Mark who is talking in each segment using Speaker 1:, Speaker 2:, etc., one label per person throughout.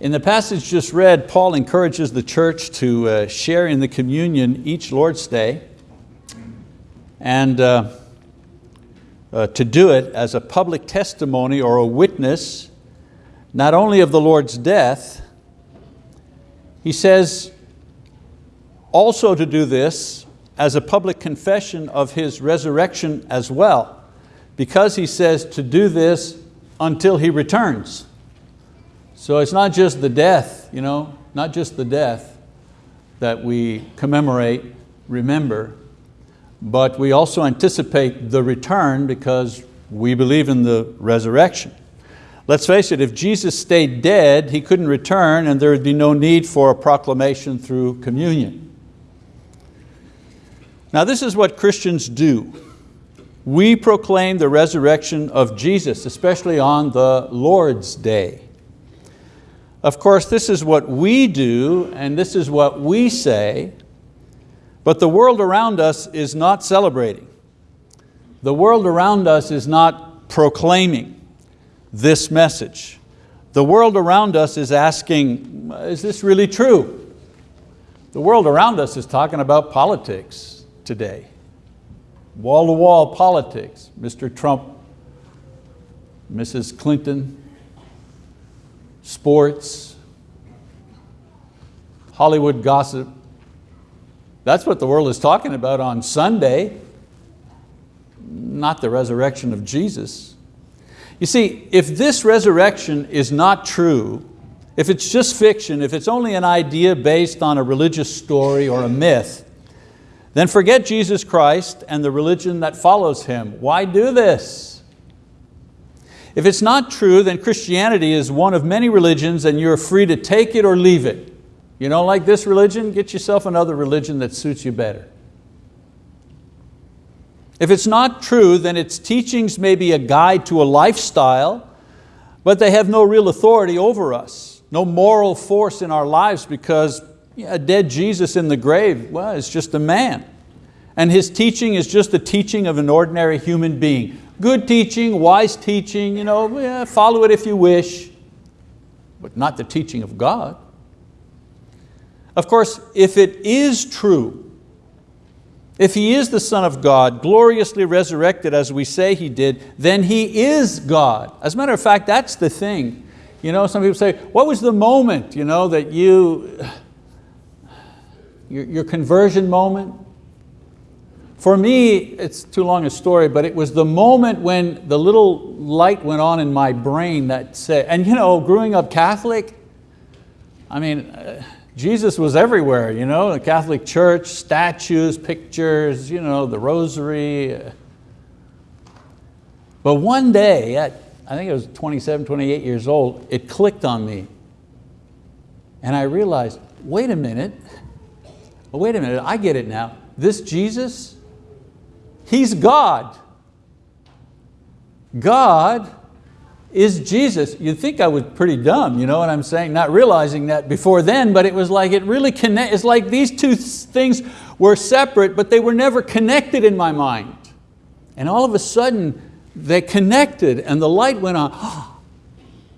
Speaker 1: In the passage just read, Paul encourages the church to uh, share in the communion each Lord's Day and uh, uh, to do it as a public testimony or a witness, not only of the Lord's death, he says also to do this as a public confession of His resurrection as well, because he says to do this until He returns. So it's not just the death, you know, not just the death that we commemorate, remember, but we also anticipate the return because we believe in the resurrection. Let's face it, if Jesus stayed dead, He couldn't return and there would be no need for a proclamation through communion. Now this is what Christians do. We proclaim the resurrection of Jesus, especially on the Lord's Day. Of course, this is what we do and this is what we say, but the world around us is not celebrating. The world around us is not proclaiming this message. The world around us is asking, is this really true? The world around us is talking about politics today. Wall-to-wall -wall politics. Mr. Trump, Mrs. Clinton, sports, Hollywood gossip. That's what the world is talking about on Sunday, not the resurrection of Jesus. You see, if this resurrection is not true, if it's just fiction, if it's only an idea based on a religious story or a myth, then forget Jesus Christ and the religion that follows Him. Why do this? If it's not true, then Christianity is one of many religions and you're free to take it or leave it. You don't like this religion? Get yourself another religion that suits you better. If it's not true, then its teachings may be a guide to a lifestyle, but they have no real authority over us, no moral force in our lives because a dead Jesus in the grave, well, it's just a man. And his teaching is just the teaching of an ordinary human being. Good teaching, wise teaching, you know, yeah, follow it if you wish, but not the teaching of God. Of course, if it is true, if He is the Son of God, gloriously resurrected as we say He did, then He is God. As a matter of fact, that's the thing. You know, some people say, what was the moment you know, that you, your, your conversion moment? For me, it's too long a story, but it was the moment when the little light went on in my brain that said, and you know, growing up Catholic, I mean, uh, Jesus was everywhere, you know, the Catholic church, statues, pictures, you know, the rosary. But one day, at, I think it was 27, 28 years old, it clicked on me. And I realized, wait a minute, wait a minute, I get it now. This Jesus, He's God. God is Jesus. You'd think I was pretty dumb, you know what I'm saying? Not realizing that before then, but it was like it really connect, it's like these two things were separate, but they were never connected in my mind. And all of a sudden, they connected and the light went on.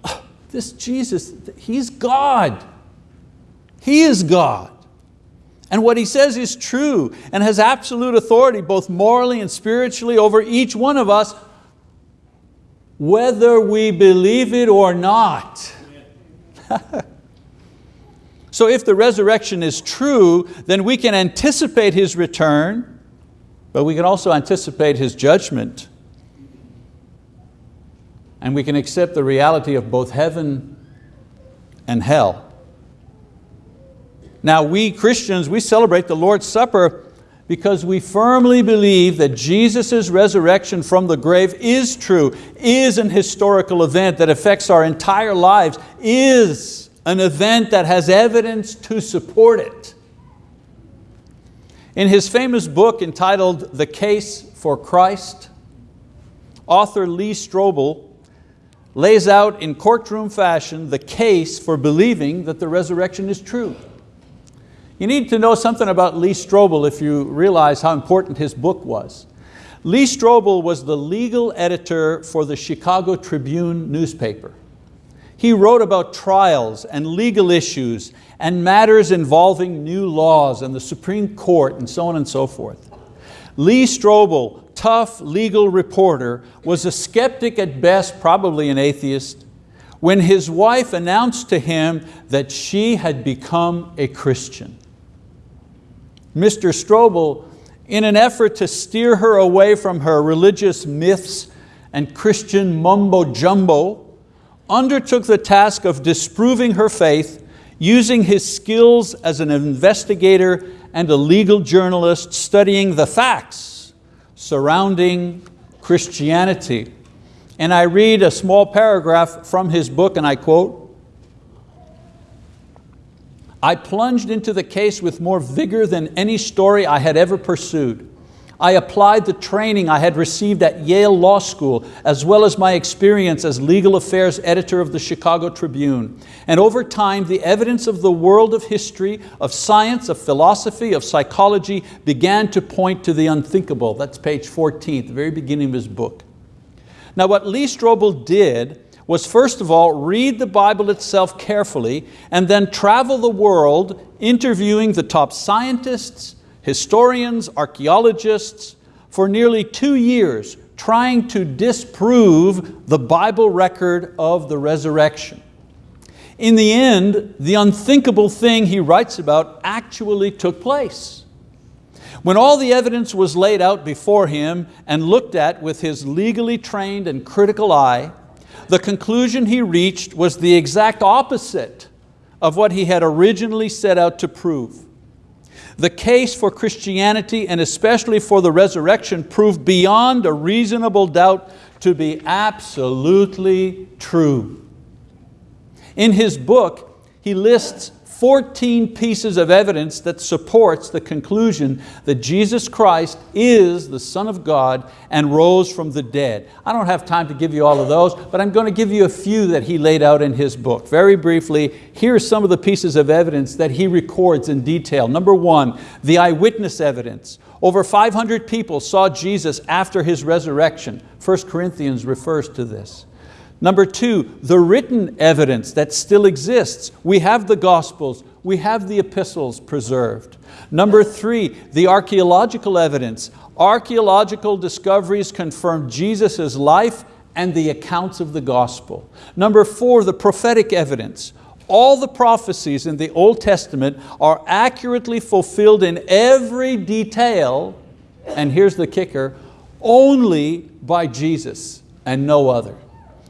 Speaker 1: This Jesus, He's God. He is God. And what he says is true and has absolute authority both morally and spiritually over each one of us, whether we believe it or not. so if the resurrection is true, then we can anticipate His return, but we can also anticipate His judgment. And we can accept the reality of both heaven and hell. Now we Christians, we celebrate the Lord's Supper because we firmly believe that Jesus' resurrection from the grave is true, is an historical event that affects our entire lives, is an event that has evidence to support it. In his famous book entitled The Case for Christ, author Lee Strobel lays out in courtroom fashion the case for believing that the resurrection is true. You need to know something about Lee Strobel if you realize how important his book was. Lee Strobel was the legal editor for the Chicago Tribune newspaper. He wrote about trials and legal issues and matters involving new laws and the Supreme Court and so on and so forth. Lee Strobel, tough legal reporter, was a skeptic at best, probably an atheist, when his wife announced to him that she had become a Christian. Mr. Strobel, in an effort to steer her away from her religious myths and Christian mumbo jumbo, undertook the task of disproving her faith using his skills as an investigator and a legal journalist studying the facts surrounding Christianity. And I read a small paragraph from his book and I quote, I plunged into the case with more vigor than any story I had ever pursued. I applied the training I had received at Yale Law School, as well as my experience as legal affairs editor of the Chicago Tribune. And over time, the evidence of the world of history, of science, of philosophy, of psychology began to point to the unthinkable. That's page 14, the very beginning of his book. Now what Lee Strobel did was first of all read the Bible itself carefully and then travel the world interviewing the top scientists, historians, archeologists for nearly two years trying to disprove the Bible record of the resurrection. In the end, the unthinkable thing he writes about actually took place. When all the evidence was laid out before him and looked at with his legally trained and critical eye, the conclusion he reached was the exact opposite of what he had originally set out to prove. The case for Christianity and especially for the resurrection proved beyond a reasonable doubt to be absolutely true. In his book, he lists 14 pieces of evidence that supports the conclusion that Jesus Christ is the Son of God and rose from the dead. I don't have time to give you all of those, but I'm going to give you a few that he laid out in his book. Very briefly, here are some of the pieces of evidence that he records in detail. Number one, the eyewitness evidence. Over 500 people saw Jesus after His resurrection. 1 Corinthians refers to this. Number two, the written evidence that still exists. We have the Gospels, we have the epistles preserved. Number three, the archeological evidence. Archeological discoveries confirm Jesus' life and the accounts of the gospel. Number four, the prophetic evidence. All the prophecies in the Old Testament are accurately fulfilled in every detail, and here's the kicker, only by Jesus and no other.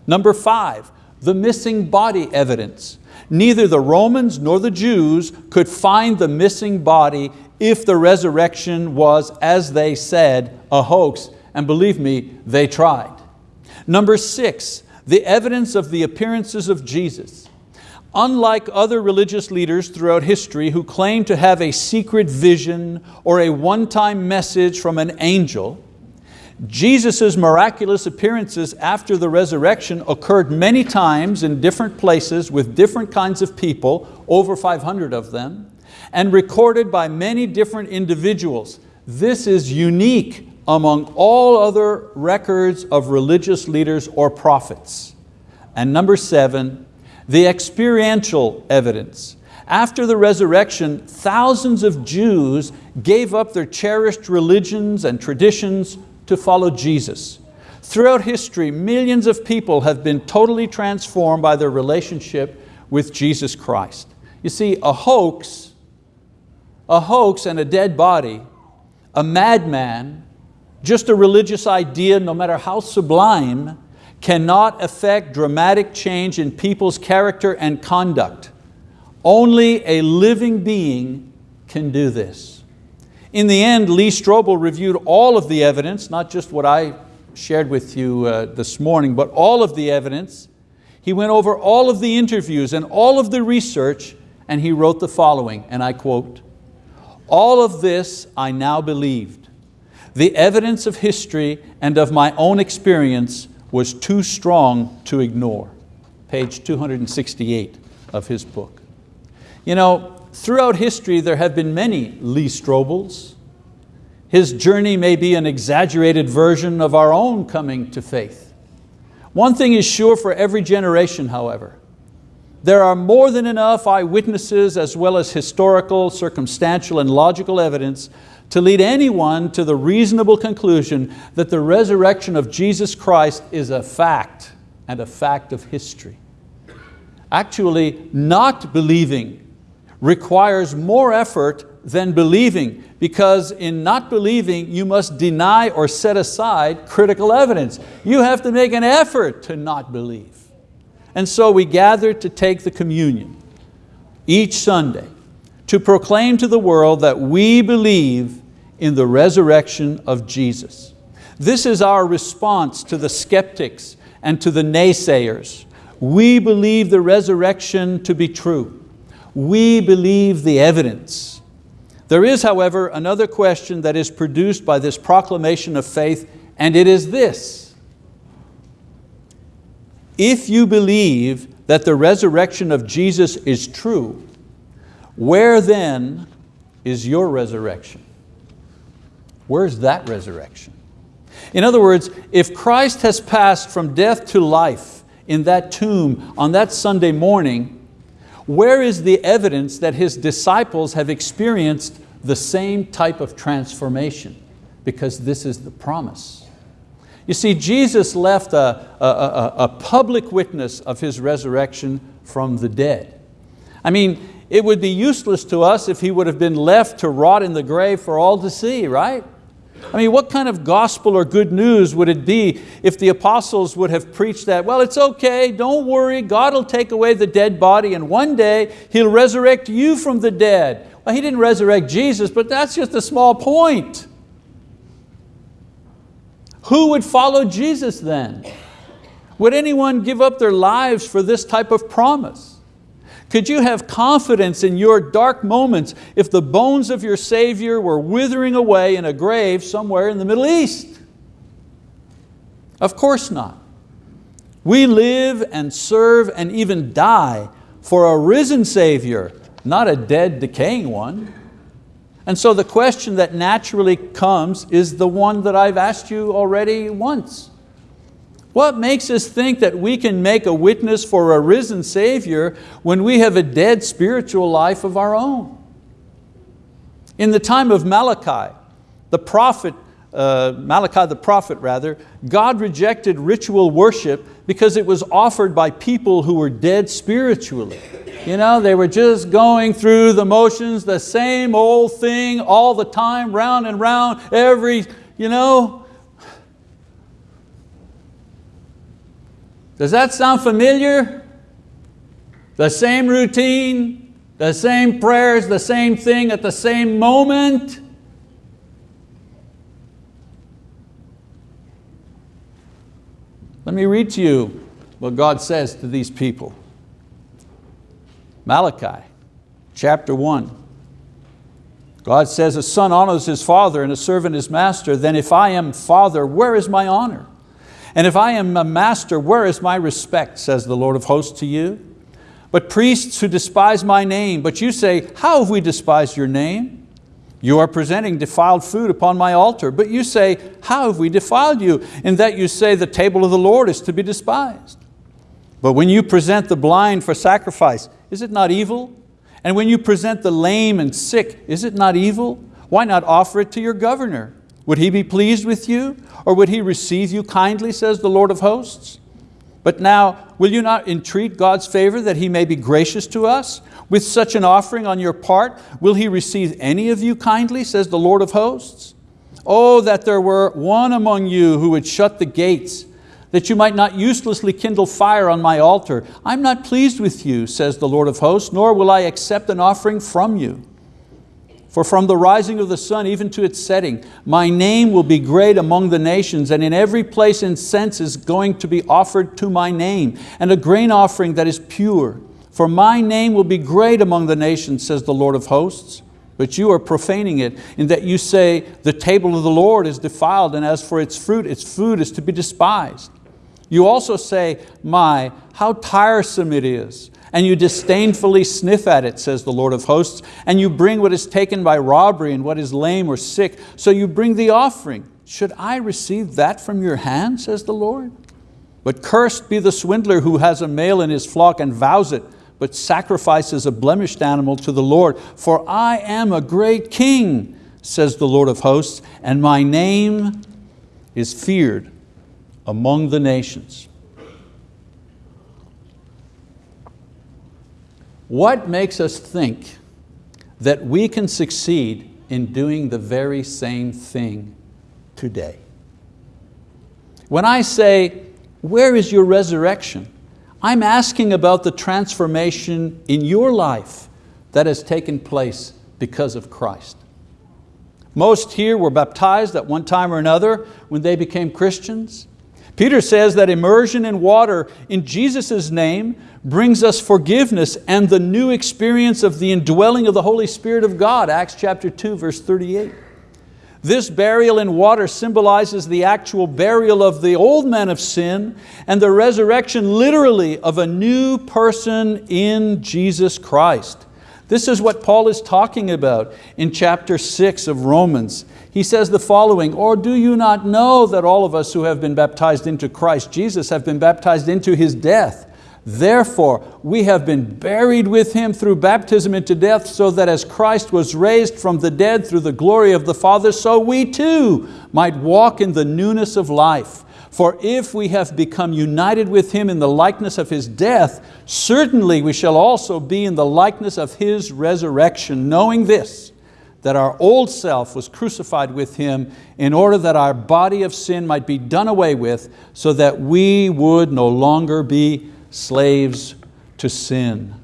Speaker 1: Number five, the missing body evidence. Neither the Romans nor the Jews could find the missing body if the resurrection was, as they said, a hoax, and believe me, they tried. Number six, the evidence of the appearances of Jesus. Unlike other religious leaders throughout history who claim to have a secret vision or a one-time message from an angel, Jesus' miraculous appearances after the resurrection occurred many times in different places with different kinds of people, over 500 of them, and recorded by many different individuals. This is unique among all other records of religious leaders or prophets. And number seven, the experiential evidence. After the resurrection, thousands of Jews gave up their cherished religions and traditions to follow Jesus. Throughout history, millions of people have been totally transformed by their relationship with Jesus Christ. You see, a hoax, a hoax and a dead body, a madman, just a religious idea, no matter how sublime, cannot affect dramatic change in people's character and conduct. Only a living being can do this. In the end, Lee Strobel reviewed all of the evidence, not just what I shared with you uh, this morning, but all of the evidence. He went over all of the interviews and all of the research and he wrote the following, and I quote, all of this I now believed. The evidence of history and of my own experience was too strong to ignore. Page 268 of his book. You know, Throughout history, there have been many Lee Strobels. His journey may be an exaggerated version of our own coming to faith. One thing is sure for every generation, however, There are more than enough eyewitnesses as well as historical, circumstantial, and logical evidence to lead anyone to the reasonable conclusion that the resurrection of Jesus Christ is a fact and a fact of history. Actually, not believing requires more effort than believing because in not believing you must deny or set aside critical evidence. You have to make an effort to not believe. And so we gather to take the communion each Sunday to proclaim to the world that we believe in the resurrection of Jesus. This is our response to the skeptics and to the naysayers. We believe the resurrection to be true. We believe the evidence. There is, however, another question that is produced by this proclamation of faith, and it is this. If you believe that the resurrection of Jesus is true, where then is your resurrection? Where's that resurrection? In other words, if Christ has passed from death to life in that tomb on that Sunday morning, where is the evidence that His disciples have experienced the same type of transformation? Because this is the promise. You see, Jesus left a, a, a, a public witness of His resurrection from the dead. I mean, it would be useless to us if He would have been left to rot in the grave for all to see, right? I mean, what kind of gospel or good news would it be if the apostles would have preached that, well, it's okay, don't worry, God will take away the dead body and one day He'll resurrect you from the dead. Well, He didn't resurrect Jesus, but that's just a small point. Who would follow Jesus then? Would anyone give up their lives for this type of promise? Could you have confidence in your dark moments if the bones of your Savior were withering away in a grave somewhere in the Middle East? Of course not. We live and serve and even die for a risen Savior, not a dead, decaying one. And so the question that naturally comes is the one that I've asked you already once. What makes us think that we can make a witness for a risen Savior when we have a dead spiritual life of our own? In the time of Malachi, the prophet, uh, Malachi the prophet rather, God rejected ritual worship because it was offered by people who were dead spiritually. You know, they were just going through the motions, the same old thing all the time, round and round, every, you know, Does that sound familiar? The same routine, the same prayers, the same thing at the same moment? Let me read to you what God says to these people. Malachi chapter 1. God says, a son honors his father and a servant his master, then if I am father, where is my honor? And if I am a master, where is my respect, says the Lord of hosts to you? But priests who despise my name, but you say, how have we despised your name? You are presenting defiled food upon my altar, but you say, how have we defiled you? In that you say the table of the Lord is to be despised. But when you present the blind for sacrifice, is it not evil? And when you present the lame and sick, is it not evil? Why not offer it to your governor? Would he be pleased with you? Or would he receive you kindly, says the Lord of hosts? But now, will you not entreat God's favor that He may be gracious to us? With such an offering on your part, will He receive any of you kindly, says the Lord of hosts? Oh, that there were one among you who would shut the gates, that you might not uselessly kindle fire on my altar. I'm not pleased with you, says the Lord of hosts, nor will I accept an offering from you. For from the rising of the sun even to its setting, my name will be great among the nations, and in every place incense is going to be offered to my name, and a grain offering that is pure. For my name will be great among the nations, says the Lord of hosts. But you are profaning it in that you say, the table of the Lord is defiled, and as for its fruit, its food is to be despised. You also say, my, how tiresome it is and you disdainfully sniff at it, says the Lord of hosts, and you bring what is taken by robbery and what is lame or sick, so you bring the offering. Should I receive that from your hand, says the Lord? But cursed be the swindler who has a male in his flock and vows it, but sacrifices a blemished animal to the Lord. For I am a great king, says the Lord of hosts, and my name is feared among the nations. What makes us think that we can succeed in doing the very same thing today? When I say, where is your resurrection? I'm asking about the transformation in your life that has taken place because of Christ. Most here were baptized at one time or another when they became Christians. Peter says that immersion in water in Jesus' name brings us forgiveness and the new experience of the indwelling of the Holy Spirit of God, Acts chapter 2, verse 38. This burial in water symbolizes the actual burial of the old man of sin and the resurrection literally of a new person in Jesus Christ. This is what Paul is talking about in chapter six of Romans. He says the following, or do you not know that all of us who have been baptized into Christ Jesus have been baptized into His death? Therefore, we have been buried with Him through baptism into death, so that as Christ was raised from the dead through the glory of the Father, so we too might walk in the newness of life. For if we have become united with Him in the likeness of His death, certainly we shall also be in the likeness of His resurrection, knowing this, that our old self was crucified with Him in order that our body of sin might be done away with, so that we would no longer be slaves to sin.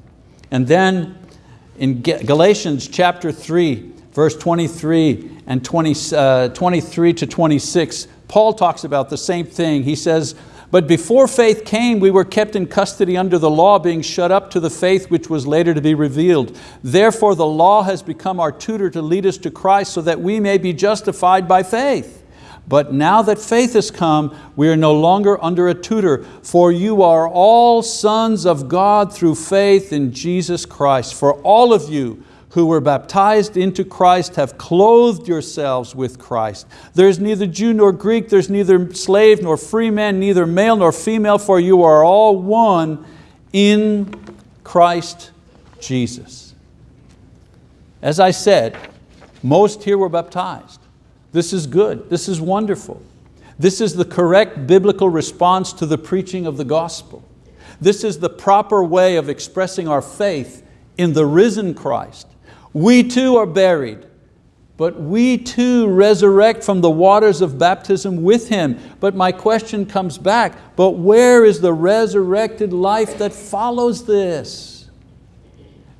Speaker 1: And then in Galatians chapter 3, verse 23 and 20, uh, 23 to 26, Paul talks about the same thing. He says, but before faith came, we were kept in custody under the law, being shut up to the faith which was later to be revealed. Therefore the law has become our tutor to lead us to Christ so that we may be justified by faith. But now that faith has come, we are no longer under a tutor, for you are all sons of God through faith in Jesus Christ. For all of you who were baptized into Christ have clothed yourselves with Christ. There's neither Jew nor Greek, there's neither slave nor free man, neither male nor female, for you are all one in Christ Jesus. As I said, most here were baptized. This is good, this is wonderful. This is the correct biblical response to the preaching of the gospel. This is the proper way of expressing our faith in the risen Christ we too are buried, but we too resurrect from the waters of baptism with Him. But my question comes back, but where is the resurrected life that follows this?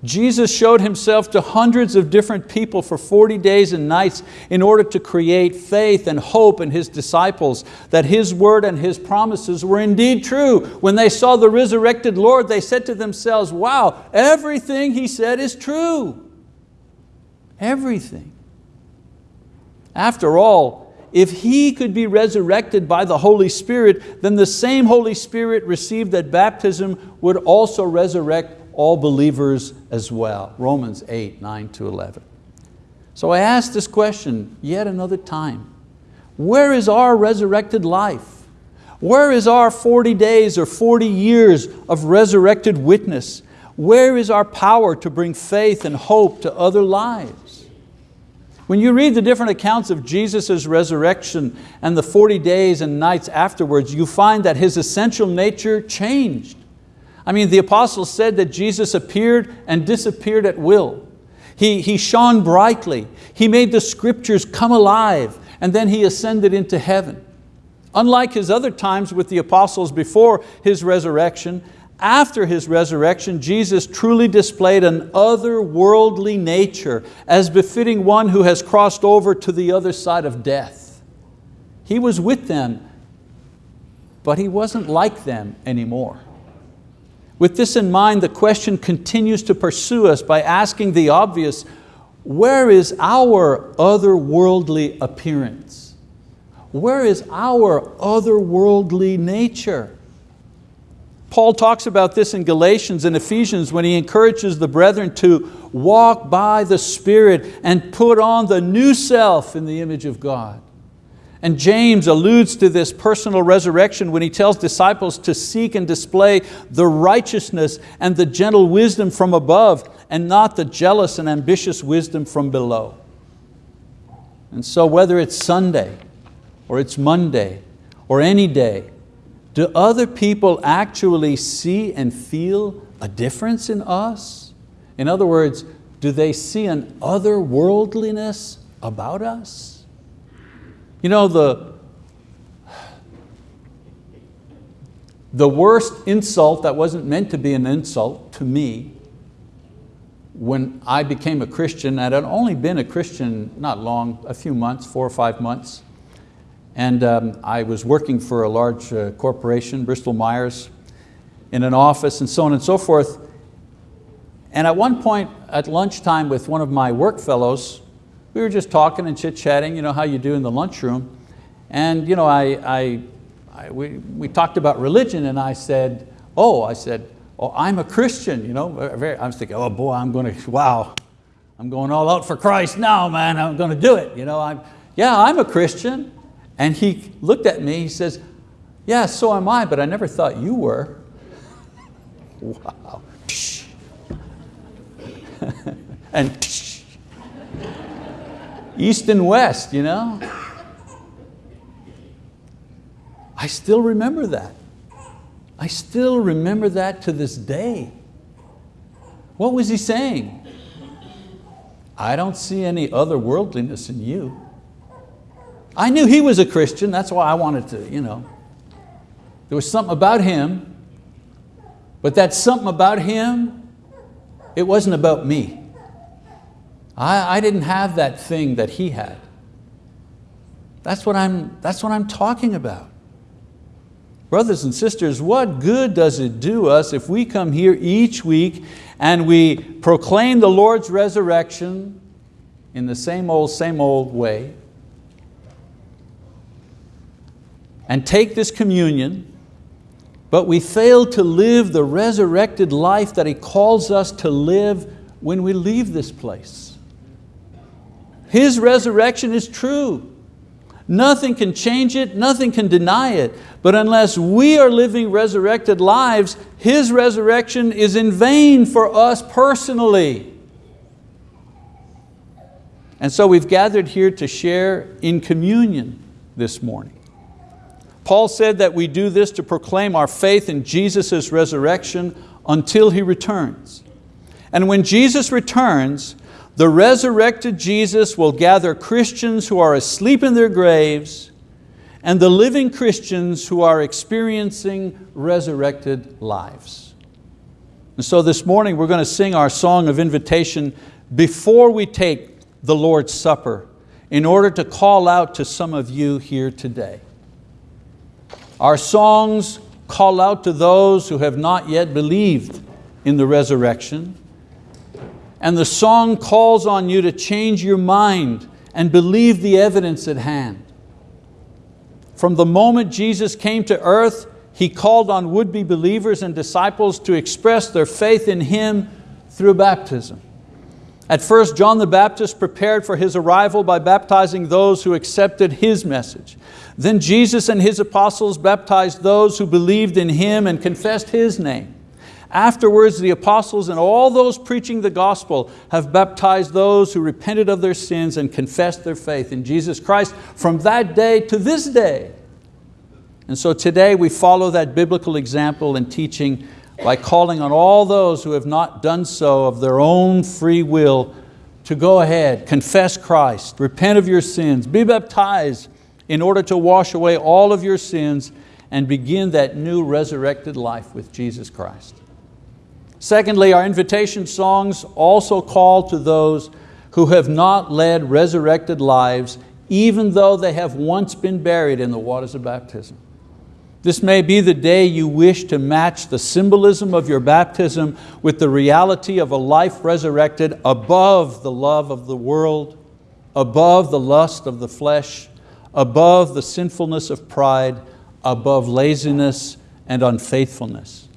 Speaker 1: Jesus showed Himself to hundreds of different people for 40 days and nights in order to create faith and hope in His disciples that His word and His promises were indeed true. When they saw the resurrected Lord, they said to themselves, wow, everything He said is true. Everything. After all, if He could be resurrected by the Holy Spirit, then the same Holy Spirit received at baptism would also resurrect all believers as well. Romans 8, 9 to 11. So I ask this question yet another time. Where is our resurrected life? Where is our 40 days or 40 years of resurrected witness? Where is our power to bring faith and hope to other lives? When you read the different accounts of Jesus' resurrection and the 40 days and nights afterwards, you find that His essential nature changed. I mean, the apostles said that Jesus appeared and disappeared at will. He, he shone brightly. He made the scriptures come alive and then He ascended into heaven. Unlike His other times with the apostles before His resurrection, after His resurrection, Jesus truly displayed an otherworldly nature as befitting one who has crossed over to the other side of death. He was with them, but He wasn't like them anymore. With this in mind, the question continues to pursue us by asking the obvious, where is our otherworldly appearance? Where is our otherworldly nature? Paul talks about this in Galatians and Ephesians when he encourages the brethren to walk by the Spirit and put on the new self in the image of God. And James alludes to this personal resurrection when he tells disciples to seek and display the righteousness and the gentle wisdom from above and not the jealous and ambitious wisdom from below. And so whether it's Sunday or it's Monday or any day, do other people actually see and feel a difference in us? In other words, do they see an otherworldliness about us? You know, the, the worst insult that wasn't meant to be an insult to me when I became a Christian, and I'd only been a Christian not long, a few months, four or five months, and um, I was working for a large uh, corporation, Bristol Myers, in an office and so on and so forth. And at one point at lunchtime with one of my work fellows, we were just talking and chit-chatting, you know how you do in the lunchroom. And you know, I, I, I, we, we talked about religion and I said, oh, I said, oh, I'm a Christian. You know, I was thinking, oh boy, I'm going to, wow, I'm going all out for Christ now, man, I'm going to do it. You know, I'm, yeah, I'm a Christian. And he looked at me, he says, yeah, so am I, but I never thought you were. wow. and east and west, you know? I still remember that. I still remember that to this day. What was he saying? I don't see any otherworldliness in you. I knew he was a Christian, that's why I wanted to, you know. There was something about him, but that something about him, it wasn't about me. I, I didn't have that thing that he had. That's what, I'm, that's what I'm talking about. Brothers and sisters, what good does it do us if we come here each week and we proclaim the Lord's resurrection in the same old, same old way and take this communion, but we fail to live the resurrected life that He calls us to live when we leave this place. His resurrection is true. Nothing can change it, nothing can deny it. But unless we are living resurrected lives, His resurrection is in vain for us personally. And so we've gathered here to share in communion this morning. Paul said that we do this to proclaim our faith in Jesus' resurrection until He returns. And when Jesus returns, the resurrected Jesus will gather Christians who are asleep in their graves and the living Christians who are experiencing resurrected lives. And so this morning we're going to sing our song of invitation before we take the Lord's Supper in order to call out to some of you here today. Our songs call out to those who have not yet believed in the resurrection and the song calls on you to change your mind and believe the evidence at hand. From the moment Jesus came to earth, He called on would-be believers and disciples to express their faith in Him through baptism. At first, John the Baptist prepared for his arrival by baptizing those who accepted his message. Then Jesus and his apostles baptized those who believed in him and confessed his name. Afterwards, the apostles and all those preaching the gospel have baptized those who repented of their sins and confessed their faith in Jesus Christ from that day to this day. And so today we follow that biblical example and teaching by calling on all those who have not done so of their own free will to go ahead, confess Christ, repent of your sins, be baptized in order to wash away all of your sins and begin that new resurrected life with Jesus Christ. Secondly, our invitation songs also call to those who have not led resurrected lives even though they have once been buried in the waters of baptism. This may be the day you wish to match the symbolism of your baptism with the reality of a life resurrected above the love of the world, above the lust of the flesh, above the sinfulness of pride, above laziness and unfaithfulness.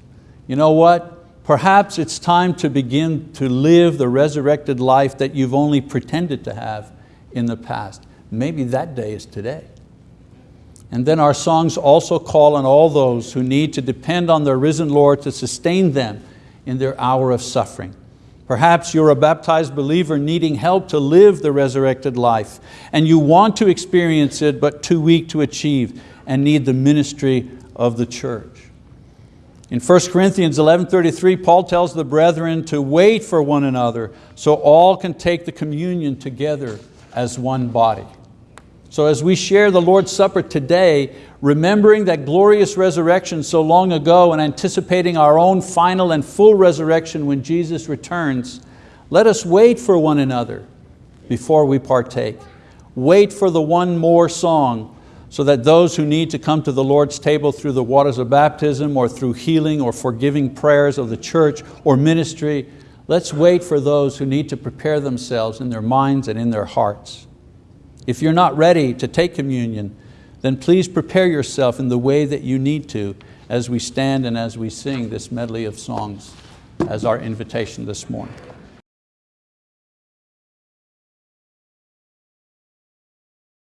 Speaker 1: You know what? Perhaps it's time to begin to live the resurrected life that you've only pretended to have in the past. Maybe that day is today. And then our songs also call on all those who need to depend on their risen Lord to sustain them in their hour of suffering. Perhaps you're a baptized believer needing help to live the resurrected life and you want to experience it but too weak to achieve and need the ministry of the church. In 1 Corinthians 11.33, Paul tells the brethren to wait for one another so all can take the communion together as one body. So as we share the Lord's Supper today, remembering that glorious resurrection so long ago and anticipating our own final and full resurrection when Jesus returns, let us wait for one another before we partake. Wait for the one more song so that those who need to come to the Lord's table through the waters of baptism or through healing or forgiving prayers of the church or ministry, let's wait for those who need to prepare themselves in their minds and in their hearts. If you're not ready to take communion, then please prepare yourself in the way that you need to as we stand and as we sing this medley of songs as our invitation this morning.